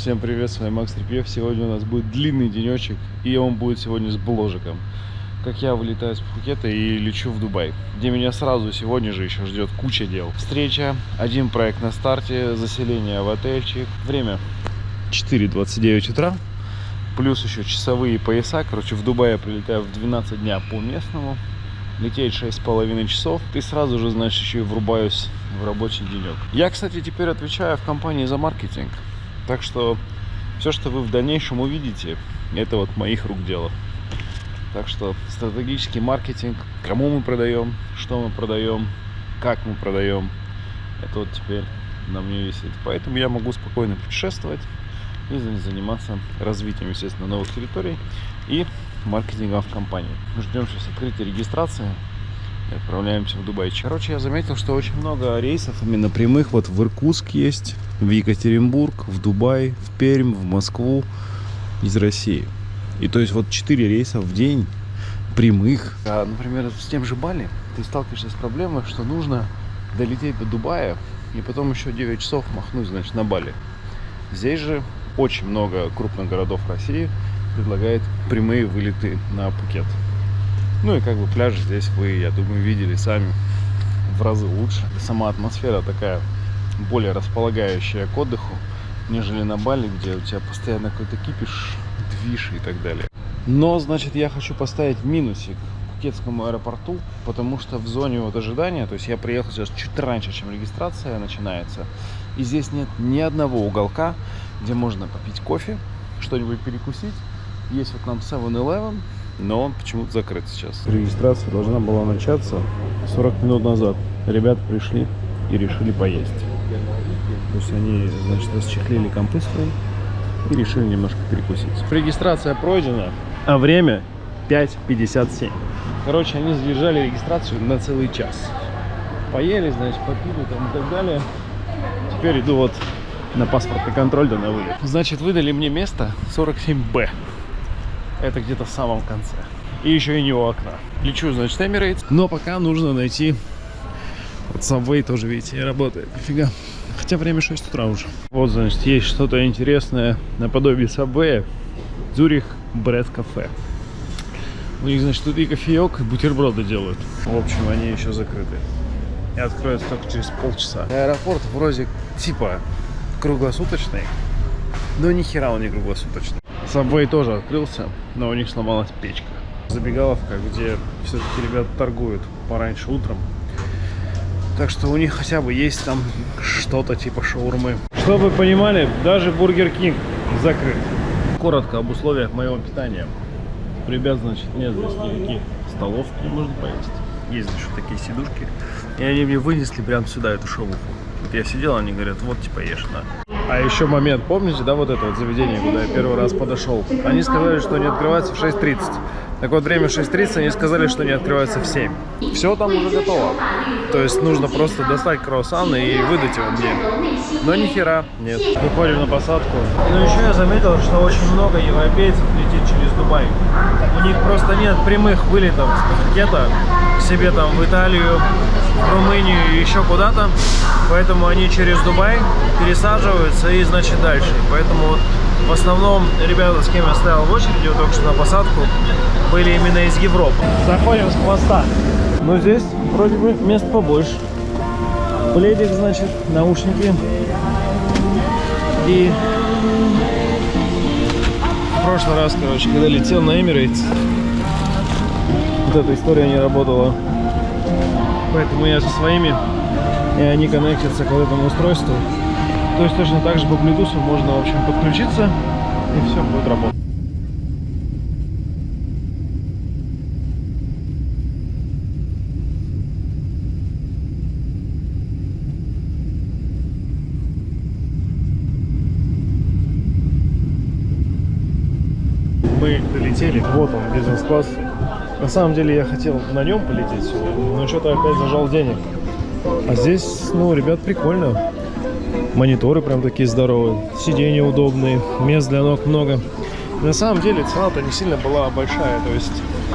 Всем привет, с вами Макс Трепьев. Сегодня у нас будет длинный денечек, и он будет сегодня с бложиком. Как я вылетаю с Пхукета и лечу в Дубай, где меня сразу сегодня же еще ждет куча дел. Встреча, один проект на старте, заселение в отельчик. Время 4.29 утра, плюс еще часовые пояса. Короче, в Дубае прилетаю в 12 дня по местному. Лететь 6,5 часов, и сразу же, значит, еще и врубаюсь в рабочий денек. Я, кстати, теперь отвечаю в компании за маркетинг. Так что все, что вы в дальнейшем увидите, это вот моих рук дело. Так что стратегический маркетинг, кому мы продаем, что мы продаем, как мы продаем, это вот теперь на мне висит. Поэтому я могу спокойно путешествовать и заниматься развитием, естественно, новых территорий и маркетингом в компании. Ждем сейчас открытия регистрации отправляемся в Дубай. Короче, я заметил, что очень много рейсов именно прямых. Вот в Иркутск есть, в Екатеринбург, в Дубай, в Пермь, в Москву из России. И то есть вот 4 рейса в день прямых. А, например, с тем же Бали ты сталкиваешься с проблемой, что нужно долететь до Дубая и потом еще 9 часов махнуть, значит, на Бали. Здесь же очень много крупных городов России предлагает прямые вылеты на Пукет. Ну и как бы пляж здесь вы, я думаю, видели сами в разы лучше. Сама атмосфера такая более располагающая к отдыху, нежели на Бали, где у тебя постоянно какой-то кипиш, движ и так далее. Но, значит, я хочу поставить минусик Пукетскому аэропорту, потому что в зоне вот ожидания, то есть я приехал сейчас чуть раньше, чем регистрация начинается, и здесь нет ни одного уголка, где можно попить кофе, что-нибудь перекусить. Есть вот нам 7-Eleven, но он почему-то закрыт сейчас. Регистрация должна была начаться 40 минут назад. Ребята пришли и решили поесть. То есть они, значит, расчехлили компы свои и решили немножко перекусить. Регистрация пройдена, а время 5.57. Короче, они задержали регистрацию на целый час. Поели, значит, попили там и так далее. Теперь иду вот на паспортный контроль да на вылет. Значит, выдали мне место 47Б. Это где-то в самом конце. И еще и не у окна. Лечу, значит, Emirates. Но пока нужно найти... Вот Subway тоже, видите, работает. Нифига. Хотя время 6 утра уже. Вот, значит, есть что-то интересное наподобие Subway. Зюрих Бред Кафе. У них, значит, тут и кофеек, и бутерброды делают. В общем, они еще закрыты. И откроются только через полчаса. Аэропорт вроде типа круглосуточный, но ни хера он не круглосуточный. Subway тоже открылся, но у них сломалась печка. Забегаловка, где все-таки ребята торгуют пораньше утром. Так что у них хотя бы есть там что-то типа шаурмы. Чтобы вы понимали, даже Burger King закрыт. Коротко об условиях моего питания. Ребят, значит, нет здесь никаких столов, где можно поесть. Есть, значит, такие сидушки. И они мне вынесли прямо сюда эту шавуху. Вот я сидел, они говорят, вот типа ешь на. А еще момент, помните, да, вот это вот заведение, куда я первый раз подошел? Они сказали, что они открываются в 6.30. Так вот, время 6.30, они сказали, что они открываются в 7. Все там уже готово. То есть нужно просто достать круассан и выдать его мне. Но ни хера нет. Выходим на посадку. Ну еще я заметил, что очень много европейцев летит через Дубай. У них просто нет прямых вылетов с Пхукета к себе там в Италию, Румынию и еще куда-то. Поэтому они через Дубай пересаживаются и, значит, дальше. Поэтому вот в основном ребята, с кем я стоял в очереди, вот только что на посадку, были именно из Европы. Заходим с хвоста. Но здесь вроде бы мест побольше. Пледик, значит, наушники. И в прошлый раз, короче, когда летел на Emirates, вот эта история не работала. Поэтому я со своими и они коннектятся к вот этому устройству. То есть точно так же по Bluetooth можно, в общем, подключиться и все будет работать. Мы долетели, вот он, бизнес-класс. На самом деле я хотел на нем полететь но что-то опять зажал денег. А здесь, ну, ребят, прикольно. Мониторы прям такие здоровые, сиденья удобные, мест для ног много. На самом деле цена-то не сильно была большая, то есть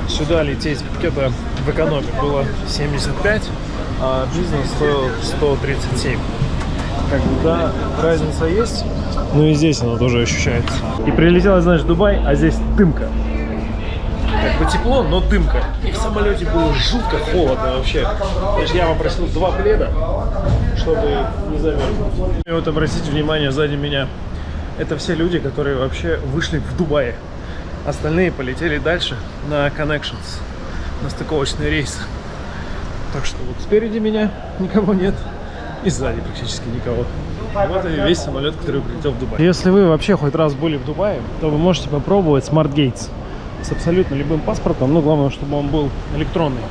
сюда лететь где-то в экономе было 75, а бизнес стоил 137. Как да, разница есть, Ну и здесь оно тоже ощущается. И прилетело, знаешь, в Дубай, а здесь дымка. Как бы тепло, но дымка. И в самолете было жутко холодно вообще. Значит, я попросил два пледа, чтобы не замерзнуть. И вот обратите внимание, сзади меня, это все люди, которые вообще вышли в Дубае. Остальные полетели дальше на Connections, на стыковочный рейс. Так что вот спереди меня никого нет, и сзади практически никого. Вот и весь самолет, который прилетел в Дубай. Если вы вообще хоть раз были в Дубае, то вы можете попробовать Smart Gates с абсолютно любым паспортом, но главное, чтобы он был электронный.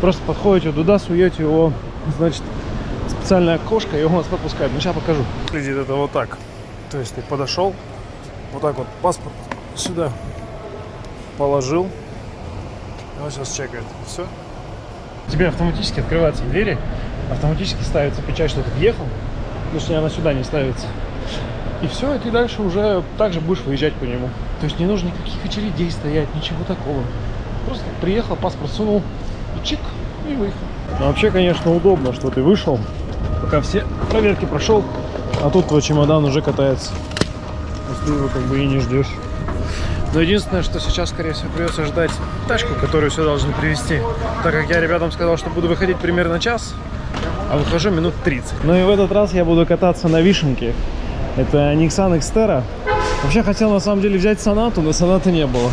Просто подходите туда, суете его, значит, специальное окошко, и он вас пропускает. Ну, сейчас покажу. Выглядит это вот так. То есть ты подошел, вот так вот паспорт сюда положил, и он сейчас чекает. Все. Тебе автоматически открываются двери, автоматически ставится печать, что ты въехал, что она сюда не ставится. И все, и ты дальше уже также будешь выезжать по нему. То есть не нужно никаких очередей стоять, ничего такого. Просто приехал, паспорт сунул, и чик, и выехал. Но вообще, конечно, удобно, что ты вышел, пока все проверки прошел, а тут твой чемодан уже катается. Если его как бы и не ждешь. Но единственное, что сейчас, скорее всего, придется ждать тачку, которую все должны привезти. Так как я ребятам сказал, что буду выходить примерно час, а выхожу минут 30. Ну и в этот раз я буду кататься на вишенке. Это Nissan Xterra. Вообще хотел на самом деле взять Сонату, но Сонаты не было.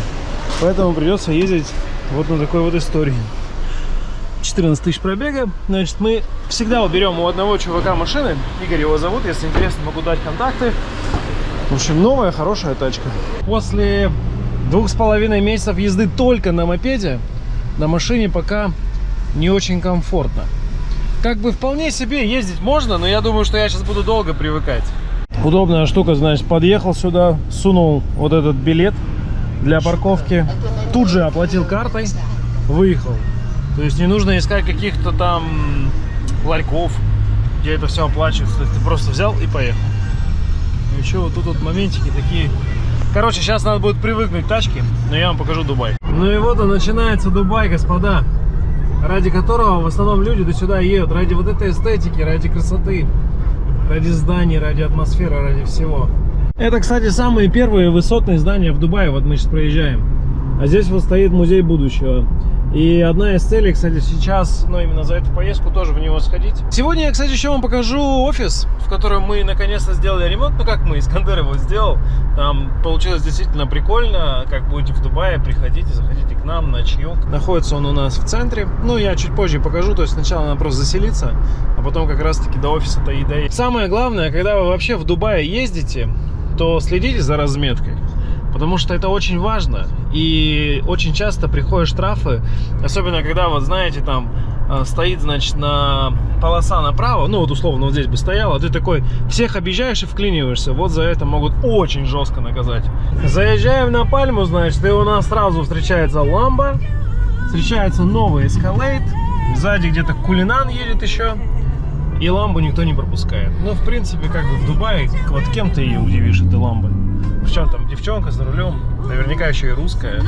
Поэтому придется ездить вот на такой вот истории. 14 тысяч пробега. Значит, мы всегда уберем у одного чувака машины. Игорь его зовут, если интересно, могу дать контакты. В общем, новая, хорошая тачка. После двух с половиной месяцев езды только на мопеде, на машине пока не очень комфортно. Как бы вполне себе ездить можно, но я думаю, что я сейчас буду долго привыкать. Удобная штука, значит, подъехал сюда, сунул вот этот билет для парковки, тут же оплатил картой, выехал. То есть не нужно искать каких-то там ларьков, где это все оплачивается. То есть ты просто взял и поехал. Еще вот тут вот моментики такие. Короче, сейчас надо будет привыкнуть к тачке, но я вам покажу Дубай. Ну и вот он начинается Дубай, господа. Ради которого в основном люди до сюда едут. Ради вот этой эстетики, ради красоты. Ради зданий, ради атмосферы, ради всего. Это, кстати, самые первые высотные здания в Дубае. Вот мы сейчас проезжаем. А здесь вот стоит музей будущего. И одна из целей, кстати, сейчас, ну, именно за эту поездку тоже в него сходить. Сегодня я, кстати, еще вам покажу офис, в котором мы наконец-то сделали ремонт. Ну, как мы, Искандер его сделал. Там получилось действительно прикольно. Как будете в Дубае, приходите, заходите к нам на чаек. Находится он у нас в центре. Ну, я чуть позже покажу. То есть сначала надо просто заселиться, а потом как раз-таки до офиса-то и доедем. Самое главное, когда вы вообще в Дубае ездите, то следите за разметкой. Потому что это очень важно. И очень часто приходят штрафы. Особенно, когда, вот знаете, там э, стоит, значит, на полоса направо. Ну, вот условно, вот здесь бы стояла. Ты такой всех объезжаешь и вклиниваешься. Вот за это могут очень жестко наказать. Заезжаем на Пальму, значит, и у нас сразу встречается Ламба. Встречается новый Escalade. Сзади где-то Кулинан едет еще. И ламбу никто не пропускает. Ну, в принципе, как бы в Дубае, вот кем ты ее удивишь, этой ламбой? Причем там девчонка за рулем, наверняка еще и русская.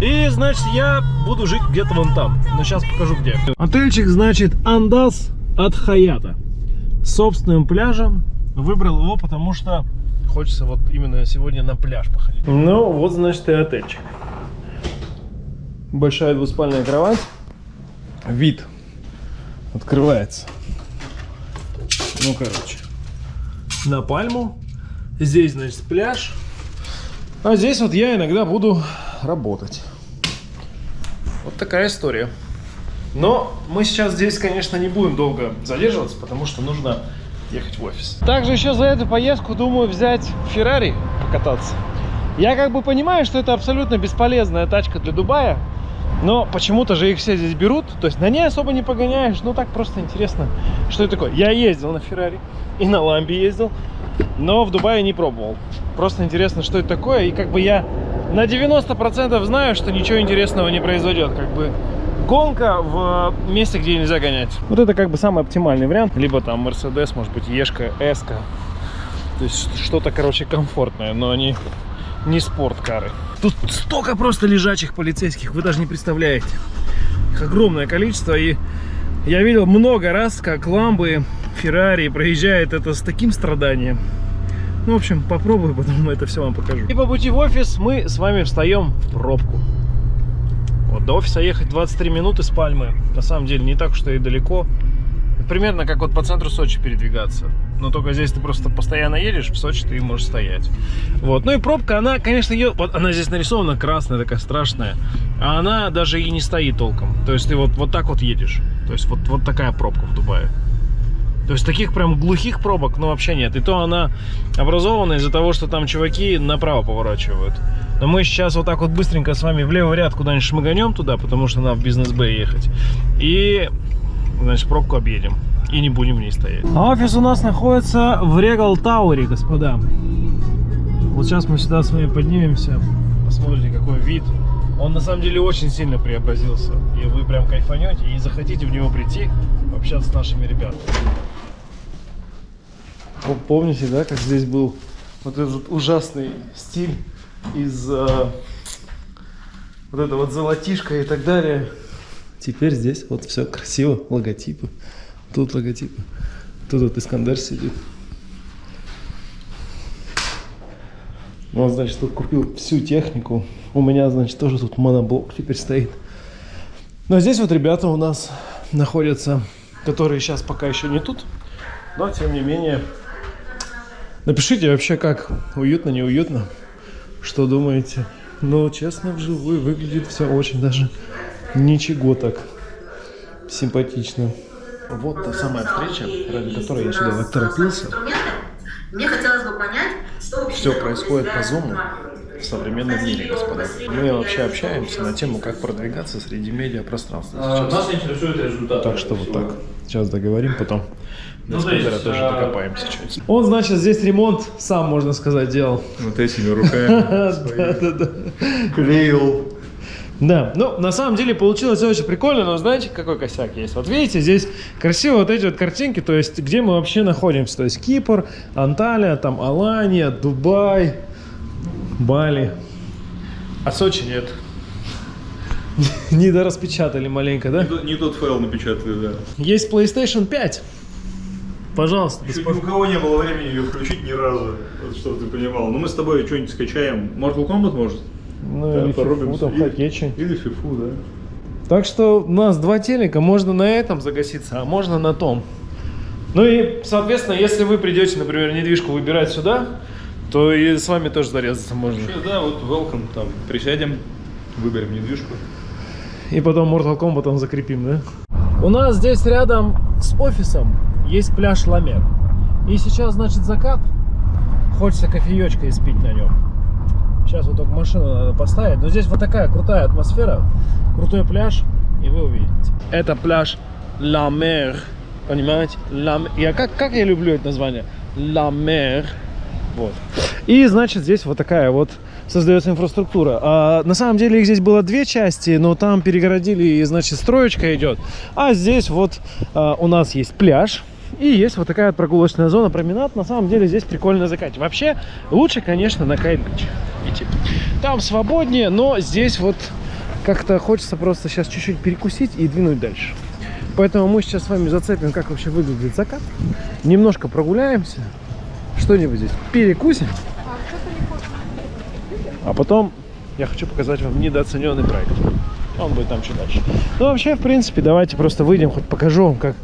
И, значит, я буду жить где-то вон там. Но сейчас покажу где. Отельчик, значит, Андас от Хаята. С собственным пляжем. Выбрал его, потому что хочется вот именно сегодня на пляж походить. Ну, вот, значит, и отельчик. Большая двуспальная кровать. Вид открывается. Ну, короче, на пальму. Здесь, значит, пляж. А здесь вот я иногда буду работать. Вот такая история. Но мы сейчас здесь, конечно, не будем долго задерживаться, потому что нужно ехать в офис. Также еще за эту поездку думаю взять Феррари покататься. Я как бы понимаю, что это абсолютно бесполезная тачка для Дубая, но почему-то же их все здесь берут. То есть на ней особо не погоняешь. Ну так просто интересно, что это такое. Я ездил на Феррари и на Ламбе ездил, но в Дубае не пробовал. Просто интересно, что это такое. И как бы я на 90% знаю, что ничего интересного не произойдет. Как бы гонка в месте, где нельзя гонять. Вот это как бы самый оптимальный вариант. Либо там Mercedes, может быть, Ешка, Эска. То есть что-то, короче, комфортное, но они не спорткары. Тут столько просто лежачих полицейских, вы даже не представляете. Их огромное количество, и я видел много раз, как ламбы, Феррари проезжает это с таким страданием. Ну, в общем, попробую, потом это все вам покажу. И по пути в офис мы с вами встаем в пробку. Вот до офиса ехать 23 минуты с Пальмы. На самом деле не так уж и далеко. Примерно как вот по центру Сочи передвигаться. Но только здесь ты просто постоянно едешь, в Сочи ты можешь стоять. Вот. Ну и пробка, она, конечно, ее, вот она здесь нарисована красная, такая страшная. А она даже и не стоит толком. То есть ты вот, вот так вот едешь. То есть вот, вот такая пробка в Дубае. То есть таких прям глухих пробок, ну, вообще нет. И то она образована из-за того, что там чуваки направо поворачивают. Но мы сейчас вот так вот быстренько с вами в левый ряд куда-нибудь шмыганем туда, потому что нам в бизнес-бэй ехать. И, значит, пробку объедем. И не будем в ней стоять. А офис у нас находится в Регал Тауэре, господа. Вот сейчас мы сюда с вами поднимемся. Посмотрите, какой вид. Он на самом деле очень сильно преобразился. И вы прям кайфанете и захотите в него прийти, общаться с нашими ребятами. Вы помните, да, как здесь был вот этот ужасный стиль из э, вот это вот золотишко и так далее. Теперь здесь вот все красиво, логотипы. Тут логотипы. Тут вот Искандер сидит. Вот, значит, тут купил всю технику. У меня, значит, тоже тут моноблок теперь стоит. Но здесь вот ребята у нас находятся, которые сейчас пока еще не тут. Но, тем не менее, напишите вообще, как уютно, неуютно. Что думаете? Ну, честно, вживую выглядит все очень даже ничего так симпатично. Вот та самая встреча, ради которой я сюда торопился. Мне хотелось бы понять, что вообще Все происходит по зуму в современном мире, господа. Мы вообще общаемся на тему, как продвигаться среди медиапространства сейчас. Нас интересует результат. Так что вот так. Сейчас договорим, потом до Ну, то есть, спойлера тоже а, докопаемся чуть. Он, значит, здесь ремонт сам, можно сказать, делал. Вот этими руками клеил. Да, ну, на самом деле получилось очень прикольно, но знаете, какой косяк есть? Вот видите, здесь красиво вот эти вот картинки, то есть, где мы вообще находимся? То есть, Кипр, Анталия, там, Алания, Дубай, Бали. А Сочи нет. Не дораспечатали маленько, да? Не тот- Не тот файл напечатали, да. Есть PlayStation 5. Пожалуйста, ни у кого не было времени ее включить ни разу, вот чтобы ты понимал. Ну мы с тобой что-нибудь скачаем. Mortal Kombat может? Ну, Да, или фифу, там, Или- хоккейчи. Или фифу, да. Так что у нас два телека, можно на этом загаситься, а можно на том. Ну и, соответственно, если вы придете, например, недвижку выбирать сюда, то и с вами тоже зарезаться можно. Вообще, да, вот welcome, там, присядем, выберем недвижку. И потом Mortal Kombat там закрепим, да? У нас здесь рядом с офисом есть пляж Ламер. И сейчас, значит, закат. Хочется кофеечка испить на нем. Сейчас вот только машину надо поставить. Но здесь вот такая крутая атмосфера, крутой пляж, и вы увидите. Это пляж Ла Мер. Понимаете? Ла Я как, как я люблю это название? Ла Мер. Вот. И, значит, здесь вот такая вот создается инфраструктура. А, на самом деле их здесь было две части, но там перегородили, и, значит, строечка идет. А здесь вот а, у нас есть пляж. И есть вот такая прогулочная зона, променад. На самом деле здесь прикольно закатить. Вообще, лучше, конечно, на Кайт-Бич идти. Там свободнее, но здесь вот как-то хочется просто сейчас чуть-чуть перекусить и двинуть дальше. Поэтому мы сейчас с вами зацепим, как вообще выглядит закат. Немножко прогуляемся, что-нибудь здесь перекусим. А потом я хочу показать вам недооцененный проект. Он будет там чуть дальше. Ну, вообще, в принципе, давайте просто выйдем, хоть покажу вам, как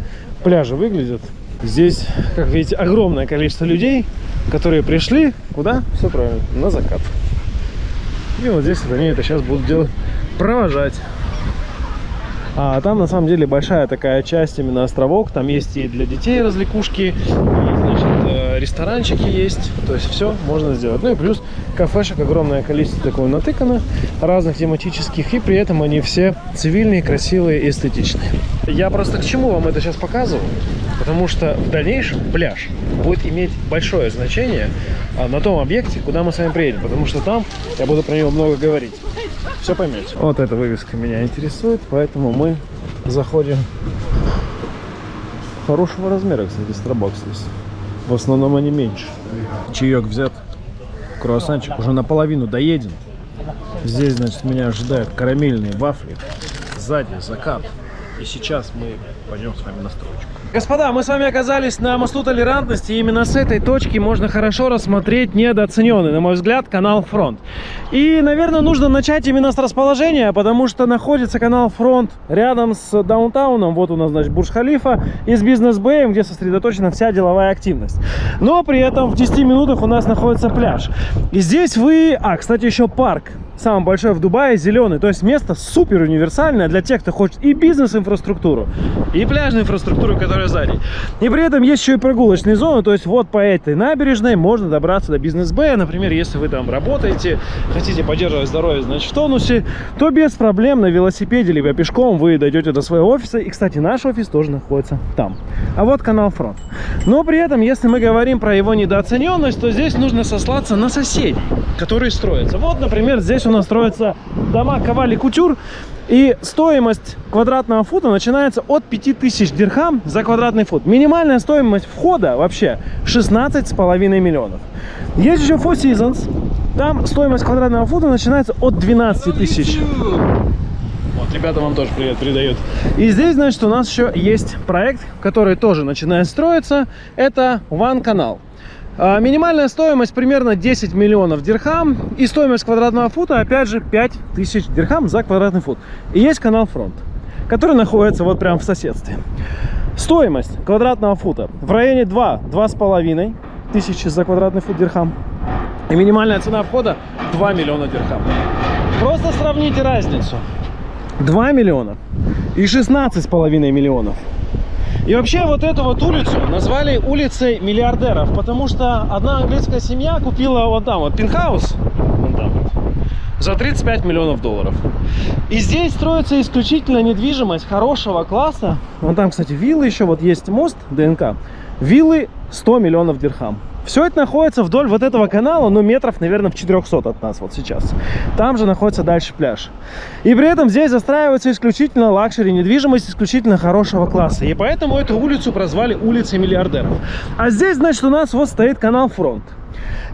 пляжи выглядят. Здесь, как видите, огромное количество людей, которые пришли куда? Все правильно, на закат. И вот здесь вот они это сейчас будут делать, провожать. А там на самом деле большая такая часть именно островок. Там есть и для детей развлекушки, и, ресторанчики есть. То есть все можно сделать. Ну и плюс кафешек огромное количество такое натыкано, разных тематических. И при этом они все цивильные, красивые эстетичные. Я просто к чему вам это сейчас показываю? Потому что в дальнейшем пляж будет иметь большое значение а, на том объекте, куда мы с вами приедем. Потому что там я буду про него много говорить. Все поймете. Вот эта вывеска меня интересует, поэтому мы заходим. Хорошего размера, кстати, Starbucks здесь. В основном они меньше. Чаек взят. Круассанчик уже наполовину доеден. Здесь, значит, меня ожидают карамельные вафли. Сзади закат. И сейчас мы пойдем с вами на стройку. Господа, мы с вами оказались на мосту толерантности. И именно с этой точки можно хорошо рассмотреть недооцененный, на мой взгляд, канал Фронт. И, наверное, нужно начать именно с расположения, потому что находится канал Фронт рядом с даунтауном. Вот у нас, значит, Бурж-Халифа и с бизнес-бэем, где сосредоточена вся деловая активность. Но при этом в 10 минутах у нас находится пляж. И здесь вы... А, кстати, еще парк самый большой в Дубае, зеленый. То есть место супер универсальное для тех, кто хочет и бизнес-инфраструктуру, и пляжную инфраструктуру, которая сзади. И при этом есть еще и прогулочные зоны. То есть вот по этой набережной можно добраться до бизнес-бэя. Например, если вы там работаете, хотите поддерживать здоровье, значит, в тонусе, то без проблем на велосипеде либо пешком вы дойдете до своего офиса. И, кстати, наш офис тоже находится там. А вот канал Фронт. Но при этом, если мы говорим про его недооцененность, то здесь нужно сослаться на соседей, которые строятся. Вот, например, здесь у нас строятся дома Ковали Кутюр. И стоимость квадратного фута начинается от 5000 дирхам за квадратный фут. Минимальная стоимость входа вообще 16,5 миллионов. Есть еще Four Seasons. Там стоимость квадратного фута начинается от 12 тысяч. Вот, ребята вам тоже привет передают. И здесь, значит, у нас еще есть проект, который тоже начинает строиться. Это One Канал. А, минимальная стоимость примерно 10 миллионов дирхам. И стоимость квадратного фута, опять же, 5000 дирхам за квадратный фут. И есть канал Фронт, который находится вот прямо в соседстве. Стоимость квадратного фута в районе 2-2,5 тысячи за квадратный фут дирхам. И минимальная цена входа 2 миллиона дирхам. Просто сравните разницу. 2 миллиона и 16,5 миллионов. И вообще вот эту вот улицу назвали улицей миллиардеров, потому что одна английская семья купила вот там вот пентхаус, вон там вот, за 35 миллионов долларов. И здесь строится исключительно недвижимость хорошего класса. Вон там, кстати, виллы еще, вот есть мост ДНК. Виллы 100 миллионов дирхам. Все это находится вдоль вот этого канала, ну, метров, наверное, в 400 от нас вот сейчас. Там же находится дальше пляж. И при этом здесь застраивается исключительно luxury, недвижимость исключительно хорошего класса. И поэтому эту улицу прозвали улицей миллиардеров. А здесь, значит, у нас вот стоит Canal Front.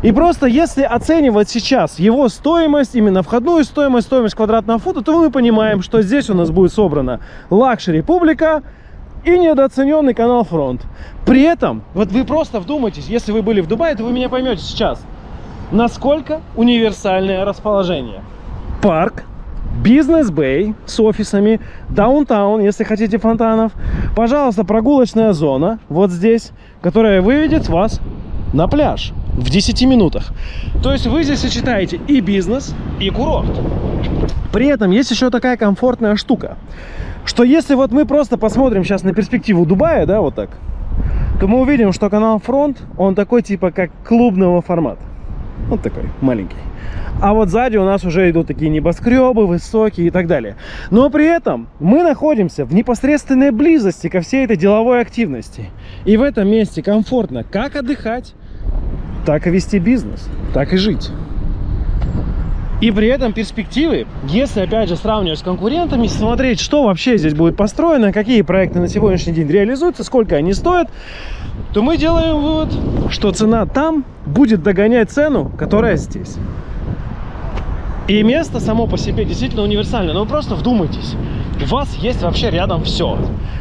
И просто если оценивать сейчас его стоимость, именно входную стоимость, стоимость квадратного фута, то мы понимаем, что здесь у нас будет собрана luxury публика, и недооцененный Canal Front. При этом, вот вы просто вдумайтесь, если вы были в Дубае, то вы меня поймете сейчас, насколько универсальное расположение. Парк, бизнес-бэй с офисами, даунтаун, если хотите фонтанов. Пожалуйста, прогулочная зона вот здесь, которая выведет вас на пляж в 10 минутах. То есть вы здесь сочетаете и бизнес, и курорт. При этом есть еще такая комфортная штука что если вот мы просто посмотрим сейчас на перспективу Дубая, да, вот так, то мы увидим, что канал Фронт, он такой типа как клубного формата. Вот такой, маленький. А вот сзади у нас уже идут такие небоскребы, высокие и так далее. Но при этом мы находимся в непосредственной близости ко всей этой деловой активности. И в этом месте комфортно как отдыхать, так и вести бизнес, так и жить. И при этом перспективы, если опять же сравнивать с конкурентами, смотреть, что вообще здесь будет построено, какие проекты на сегодняшний день реализуются, сколько они стоят, то мы делаем вывод, что цена там будет догонять цену, которая здесь. И место само по себе действительно универсальное. Но вы просто вдумайтесь. У вас есть вообще рядом все.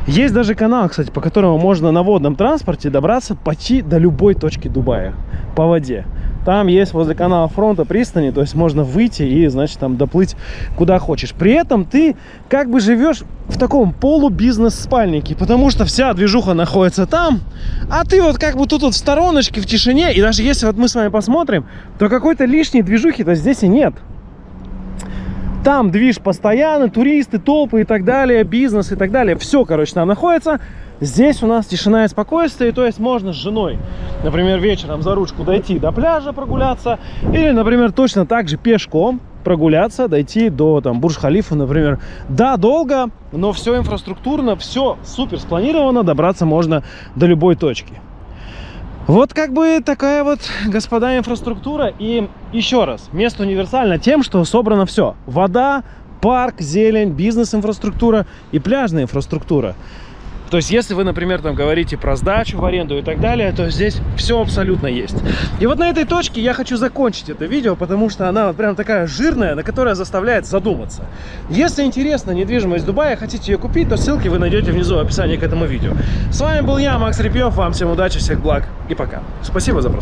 Есть даже канал, кстати, по которому можно на водном транспорте добраться почти до любой точки Дубая по воде. Там есть возле канала фронта пристани, то есть можно выйти и, значит, там доплыть куда хочешь. При этом ты как бы живешь в таком полубизнес-спальнике, потому что вся движуха находится там, а ты вот как бы тут вот в стороночке, в тишине, и даже если вот мы с вами посмотрим, то какой-то лишней движухи-то здесь и нет. Там движ постоянно, туристы, толпы и так далее, бизнес и так далее. Все, короче, там находится. Здесь у нас тишина и спокойствие, то есть можно с женой, например, вечером за ручку дойти до пляжа прогуляться, или, например, точно так же пешком прогуляться, дойти до там Бурж-Халифа, например. Да, долго, но все инфраструктурно, все супер спланировано, добраться можно до любой точки. Вот как бы такая вот, господа, инфраструктура. И еще раз, место универсально тем, что собрано все. Вода, парк, зелень, бизнес-инфраструктура и пляжная инфраструктура. То есть, если вы, например, там говорите про сдачу в аренду и так далее, то здесь все абсолютно есть. И вот на этой точке я хочу закончить это видео, потому что она вот прям такая жирная, на которая заставляет задуматься. Если интересна недвижимость Дубая, хотите ее купить, то ссылки вы найдете внизу в описании к этому видео. С вами был я, Макс Репьев. Вам всем удачи, всех благ и пока. Спасибо за просмотр.